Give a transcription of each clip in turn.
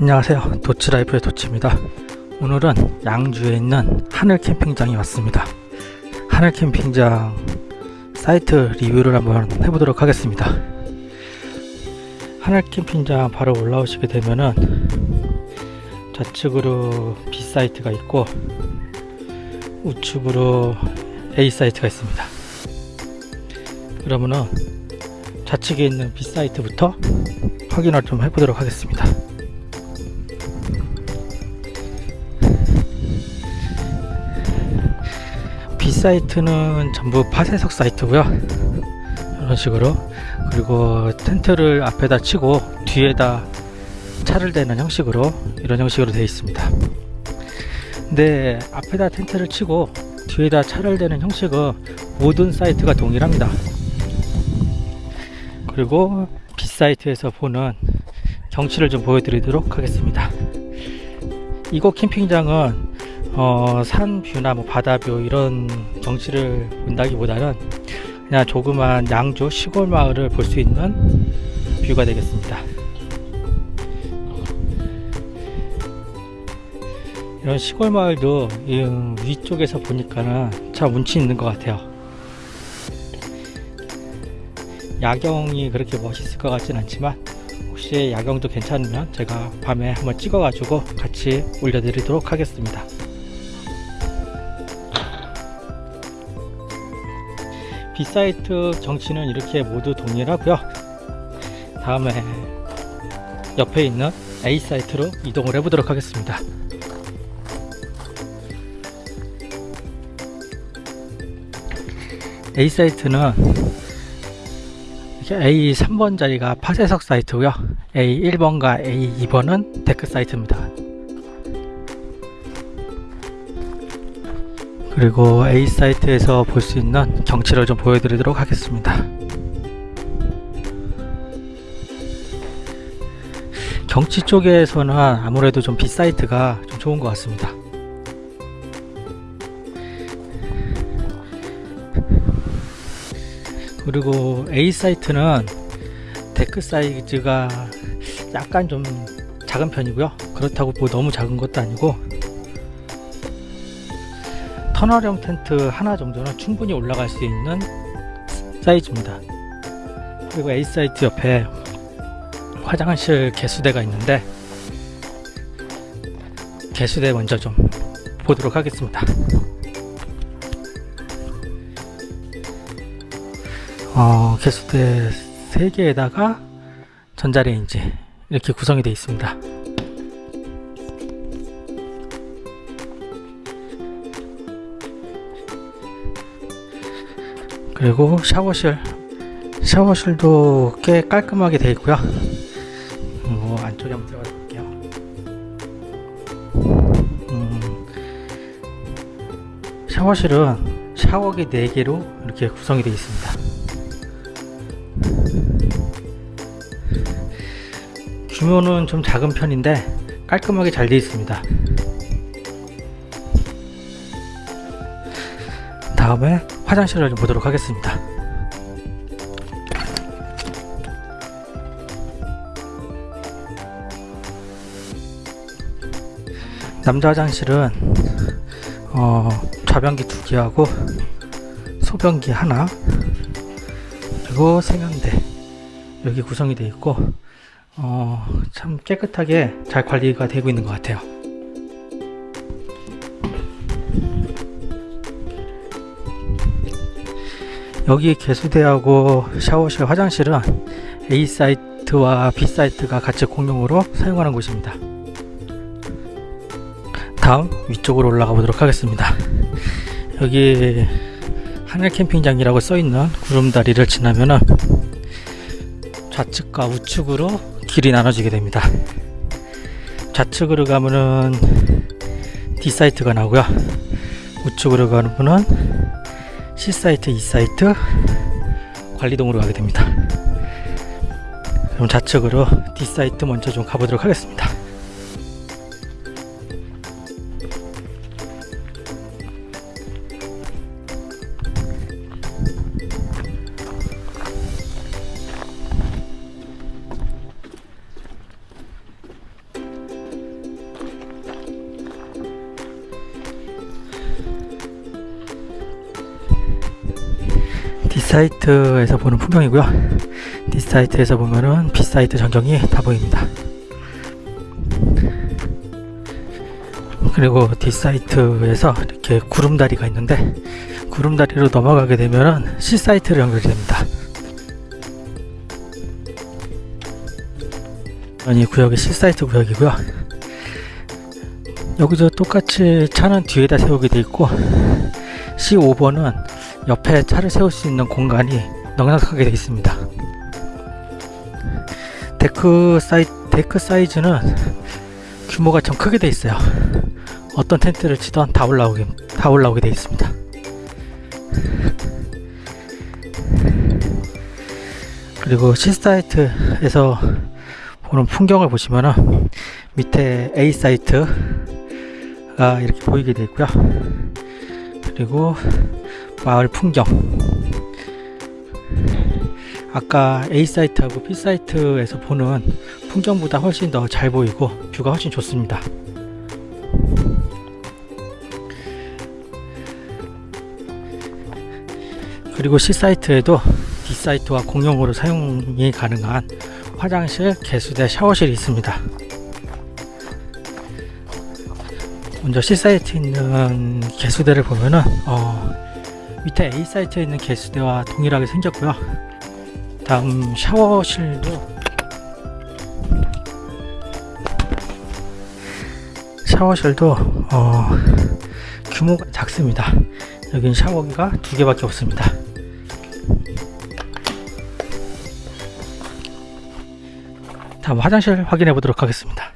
안녕하세요. 도치라이프의 도치입니다. 오늘은 양주에 있는 하늘 캠핑장에 왔습니다. 하늘 캠핑장 사이트 리뷰를 한번 해보도록 하겠습니다. 하늘 캠핑장 바로 올라오시게 되면은 좌측으로 B 사이트가 있고 우측으로 A 사이트가 있습니다. 그러면은 좌측에 있는 B 사이트부터 확인을 좀 해보도록 하겠습니다 B 사이트는 전부 파쇄석 사이트고요. 이런 식으로. 그리고 텐트를 앞에다 치고 뒤에다 차를 대는 형식으로 이런 형식으로 되어 있습니다. 근데 앞에다 텐트를 치고 뒤에다 차를 대는 형식은 모든 사이트가 동일합니다. 그리고 B 사이트에서 보는 경치를 좀 보여드리도록 하겠습니다. 이곳 캠핑장은 어, 산 view나 뭐 바다 view 이런 경치를 본다기보다는 그냥 조그만 양주 시골 마을을 볼 수 있는 view가 되겠습니다. 이런 시골 마을도 위쪽에서 보니까는 참 운치 있는 것 같아요. 야경이 그렇게 멋있을 것 같진 않지만 혹시 야경도 괜찮으면 제가 밤에 한번 찍어 가지고 같이 올려드리도록 하겠습니다 B사이트 정치는 이렇게 모두 동일하고요. 다음에 옆에 있는 A사이트로 이동을 해 보도록 하겠습니다. A사이트는 A 3번 자리가 파쇄석 사이트고요. A 1번과 A 2번은 데크 사이트입니다 그리고 A 사이트에서 볼 수 있는 경치를 좀 보여드리도록 하겠습니다. 경치 쪽에서는 아무래도 좀 B 사이트가 좀 좋은 것 같습니다. 그리고 A 사이트는 데크 사이즈가 약간 좀 작은 편이고요. 그렇다고 뭐 너무 작은 것도 아니고 터널형 텐트 하나 정도는 충분히 올라갈 수 있는 사이즈입니다. 그리고 A 사이트 옆에 화장실 개수대가 있는데 개수대 먼저 좀 보도록 하겠습니다. 어, 개수대 3개에다가 전자레인지 이렇게 구성이 되어 있습니다 그리고 샤워실. 샤워실도 꽤 깔끔하게 되어 있고요. 뭐 안쪽에 한번 들어가 볼게요. 음, 샤워실은 샤워기 4개로 이렇게 구성이 되어 있습니다. 규모는 좀 작은 편인데 깔끔하게 잘 되어 있습니다. 다음에 화장실을 좀 보도록 하겠습니다. 남자 화장실은 어, 좌변기 두 개하고 소변기 하나 그리고 세면대 여기 구성이 되어 있고 어, 참 깨끗하게 잘 관리가 되고 있는 것 같아요 여기 개수대하고 샤워실 화장실은 A 사이트와 B 사이트가 같이 공용으로 사용하는 곳입니다. 다음 위쪽으로 올라가 보도록 하겠습니다. 여기 하늘 캠핑장이라고 써있는 구름다리를 지나면은 좌측과 우측으로 길이 나눠지게 됩니다. 좌측으로 가면은 D 사이트가 나오고요. 우측으로 가는 분은 C사이트, E사이트 관리동으로 가게 됩니다. 그럼 좌측으로 D사이트 먼저 좀 가보도록 하겠습니다 사이트에서 보는 풍경이고요. 이 사이트에서 보면은 B 사이트 전경이 다 보입니다. 그리고 D 사이트에서 이렇게 구름다리가 있는데 구름다리로 넘어가게 되면은 C 사이트로 연결이 됩니다. 이 구역이 C 사이트 구역이고요. 여기서 똑같이 차는 뒤에다 세우게 돼 있고 C5번은 옆에 차를 세울 수 있는 공간이 넉넉하게 되어 있습니다. 데크 사이 데크 사이즈는 규모가 좀 크게 되어 있어요. 어떤 텐트를 치던 다 올라오게 다 올라오게 되어 있습니다. 그리고 C 사이트에서 보는 풍경을 보시면은 밑에 A 사이트가 이렇게 보이게 되어 있고요. 그리고 마을 풍경 아까 A 사이트하고 B 사이트에서 보는 풍경보다 훨씬 더 잘 보이고 뷰가 훨씬 좋습니다. 그리고 C 사이트에도 D 사이트와 공용으로 사용이 가능한 화장실, 개수대, 샤워실이 있습니다. 먼저 C 사이트에 있는 개수대를 보면은 어, 밑에 A 사이트에 있는 개수대와 동일하게 생겼고요. 다음 샤워실도 샤워실도 어, 규모가 작습니다. 여긴 샤워기가 두 개밖에 없습니다. 다음 화장실 확인해 보도록 하겠습니다.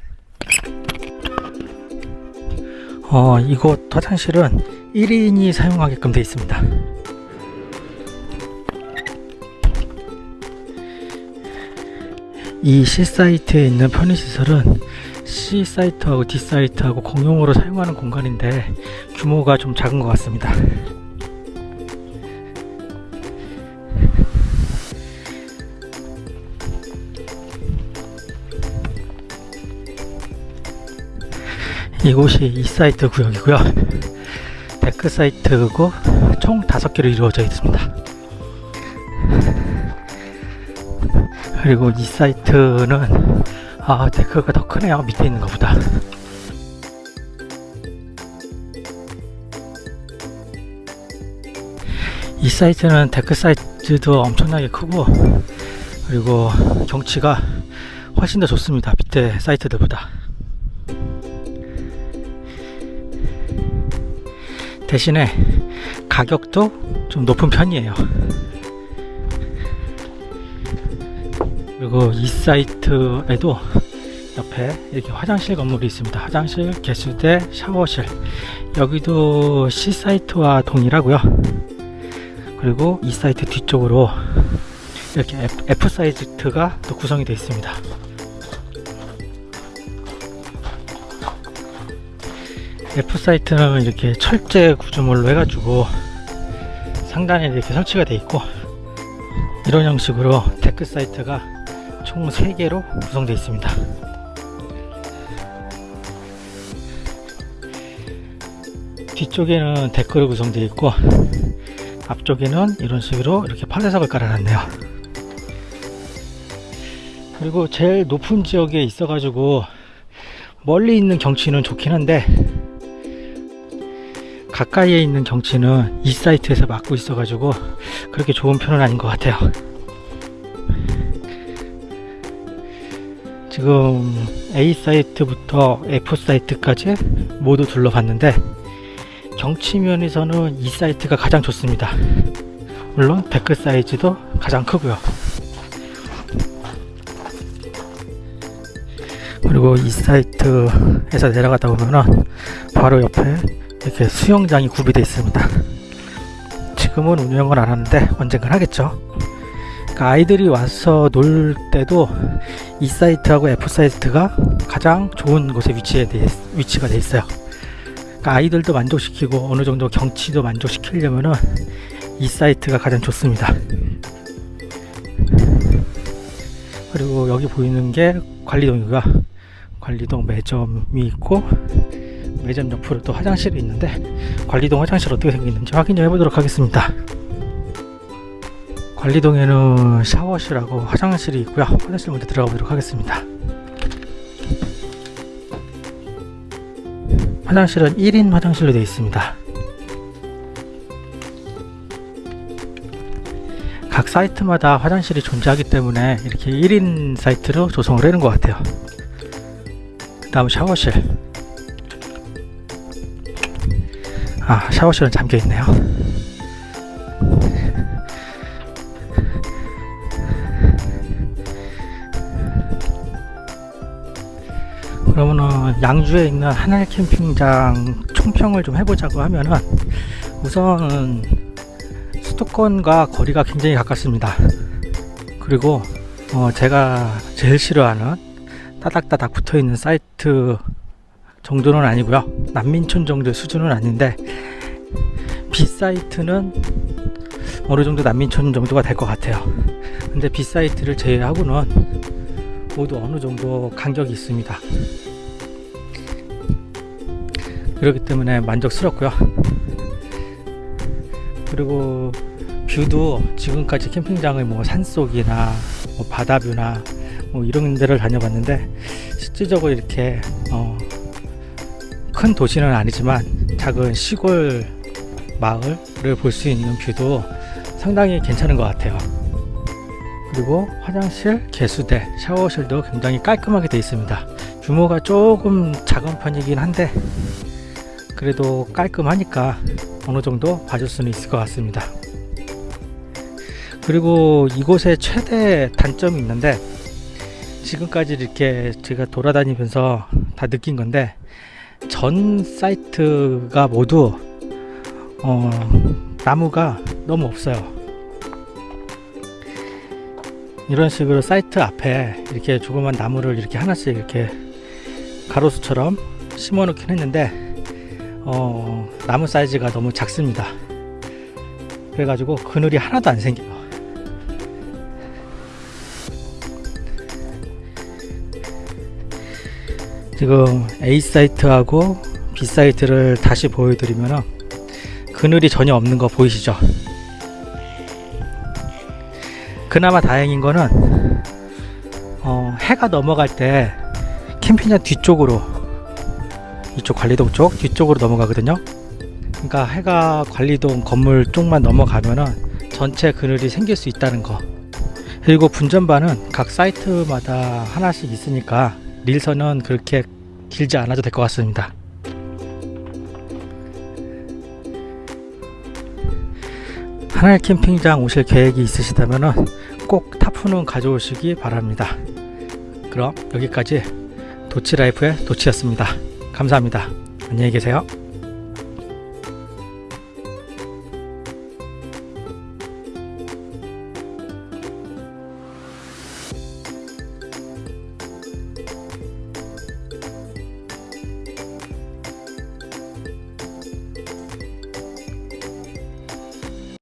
어, 이곳 화장실은 1인이 사용하게끔 되어 있습니다. 이 C 사이트에 있는 편의시설은 C 사이트하고 D 사이트하고 공용으로 사용하는 공간인데 규모가 좀 작은 것 같습니다. 이곳이 E 사이트 구역이고요. 데크 사이트고 총 5개로 이루어져 있습니다. 그리고 E 사이트는 아 데크가 더 크네요. 밑에 있는 것보다. E 사이트는 데크 사이트도 엄청나게 크고 그리고 경치가 훨씬 더 좋습니다. 밑에 사이트들보다. 대신에 가격도 좀 높은 편이에요 그리고 이 사이트에도 옆에 이렇게 화장실 건물이 있습니다. 화장실, 개수대, 샤워실. 여기도 C 사이트와 동일하고요. 그리고 이 사이트 뒤쪽으로 이렇게 F 사이트가 또 구성이 되어 있습니다. F 사이트는 이렇게 철제 구조물로 해가지고 상단에 이렇게 설치가 되어 있고 이런 형식으로 데크 사이트가 총 3개로 구성되어 있습니다. 뒤쪽에는 데크로 구성되어 있고 앞쪽에는 이런 식으로 이렇게 파쇄석을 깔아놨네요. 그리고 제일 높은 지역에 있어 가지고 멀리 있는 경치는 좋긴 한데 가까이에 있는 경치는 이 사이트에서 막고 있어 가지고 그렇게 좋은 편은 아닌 것 같아요 지금 A 사이트부터 F 사이트까지 모두 둘러봤는데 경치면에서는 E 사이트가 가장 좋습니다. 물론 데크 사이즈도 가장 크고요. 그리고 E 사이트에서 내려가다 보면은 바로 옆에 이렇게 수영장이 구비되어 있습니다. 지금은 운영을 안 하는데 언젠간 하겠죠 아이들이 와서 놀 때도 이 사이트하고 F 사이트가 가장 좋은 곳에 위치에 돼, 위치가 되어 있어요. 그러니까 아이들도 만족시키고 어느 정도 경치도 만족시키려면은 이 사이트가 가장 좋습니다. 그리고 여기 보이는 게 관리동이고요. 관리동 매점이 있고 매점 옆으로 또 화장실이 있는데 관리동 화장실 어떻게 생겼는지 확인 좀 해보도록 하겠습니다 관리동에는 샤워실하고 화장실이 있고요. 화장실 먼저 들어가 보도록 하겠습니다. 화장실은 1인 화장실로 되어 있습니다. 각 사이트마다 화장실이 존재하기 때문에 이렇게 1인 사이트로 조성을 해놓은 것 같아요. 그 다음 샤워실. 아, 샤워실은 잠겨 있네요. 양주에 있는 하늘 캠핑장 총평을 좀 해보자고 하면은 우선 수도권과 거리가 굉장히 가깝습니다. 그리고 어 제가 제일 싫어하는 따닥따닥 붙어있는 사이트 정도는 아니고요. 난민촌 정도의 수준은 아닌데 B사이트는 어느 정도 난민촌 정도가 될 것 같아요. 근데 B사이트를 제외하고는 모두 어느 정도 간격이 있습니다. 그렇기 때문에 만족스럽고요. 그리고 뷰도 지금까지 캠핑장을 뭐 산속이나 뭐 바다뷰나 뭐 이런 데를 다녀봤는데 실질적으로 이렇게 어, 큰 도시는 아니지만 작은 시골 마을을 볼 수 있는 뷰도 상당히 괜찮은 것 같아요. 그리고 화장실, 개수대, 샤워실도 굉장히 깔끔하게 되어 있습니다. 규모가 조금 작은 편이긴 한데 그래도 깔끔하니까 어느 정도 봐줄 수는 있을 것 같습니다. 그리고 이곳의 최대 단점이 있는데 지금까지 이렇게 제가 돌아다니면서 다 느낀 건데 전 사이트가 모두 어, 나무가 너무 없어요. 이런 식으로 사이트 앞에 이렇게 조그만 나무를 이렇게 하나씩 이렇게 가로수처럼 심어 놓긴 했는데 어, 나무 사이즈가 너무 작습니다. 그래가지고 그늘이 하나도 안 생겨요. 지금 A 사이트하고 B 사이트를 다시 보여드리면 그늘이 전혀 없는 거 보이시죠? 그나마 다행인 거는 어, 해가 넘어갈 때 캠핑장 뒤쪽으로 이쪽 관리동 쪽 뒤쪽으로 넘어가거든요. 그러니까 해가 관리동 건물 쪽만 넘어가면은 전체 그늘이 생길 수 있다는 거. 그리고 분전반은 각 사이트마다 하나씩 있으니까 릴선은 그렇게 길지 않아도 될 것 같습니다. 하늘 캠핑장 오실 계획이 있으시다면 꼭 타프는 가져오시기 바랍니다. 그럼 여기까지 도치라이프의 도치였습니다 감사합니다. 안녕히 계세요